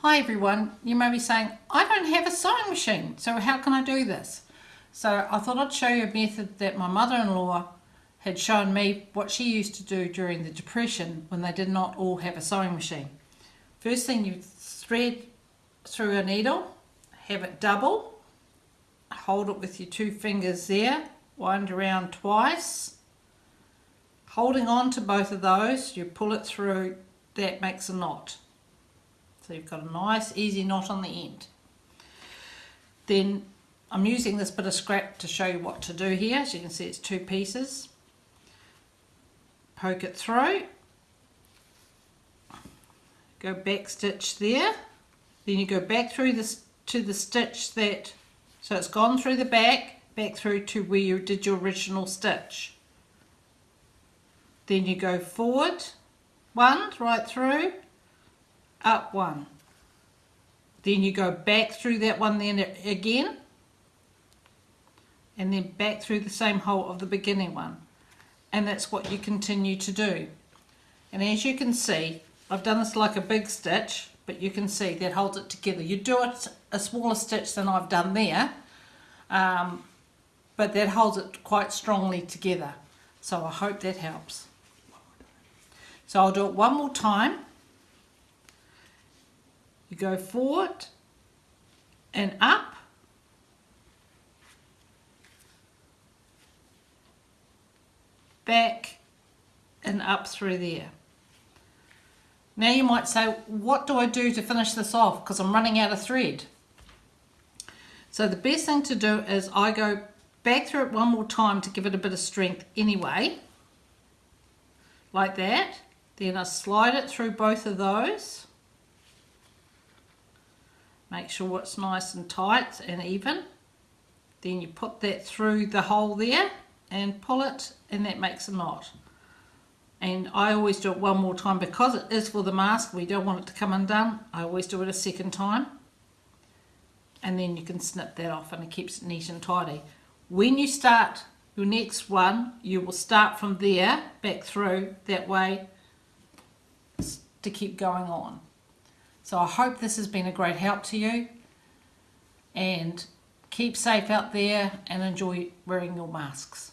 Hi everyone, you may be saying, I don't have a sewing machine, so how can I do this? So I thought I'd show you a method that my mother-in-law had shown me what she used to do during the Depression when they did not all have a sewing machine. First thing you thread through a needle, have it double, hold it with your two fingers there, wind around twice, holding on to both of those, you pull it through, that makes a knot. So you've got a nice easy knot on the end. Then I'm using this bit of scrap to show you what to do here. As you can see it's two pieces. Poke it through. Go back stitch there. Then you go back through this to the stitch that, so it's gone through the back, back through to where you did your original stitch. Then you go forward one right through up one. Then you go back through that one then again and then back through the same hole of the beginning one. And that's what you continue to do. And as you can see, I've done this like a big stitch, but you can see that holds it together. You do it a smaller stitch than I've done there, um, but that holds it quite strongly together. So I hope that helps. So I'll do it one more time you go forward and up. Back and up through there. Now you might say, what do I do to finish this off? Because I'm running out of thread. So the best thing to do is I go back through it one more time to give it a bit of strength anyway. Like that. Then I slide it through both of those. Make sure it's nice and tight and even. Then you put that through the hole there and pull it and that makes a knot. And I always do it one more time because it is for the mask. We don't want it to come undone. I always do it a second time. And then you can snip that off and it keeps it neat and tidy. When you start your next one, you will start from there back through that way to keep going on. So I hope this has been a great help to you and keep safe out there and enjoy wearing your masks.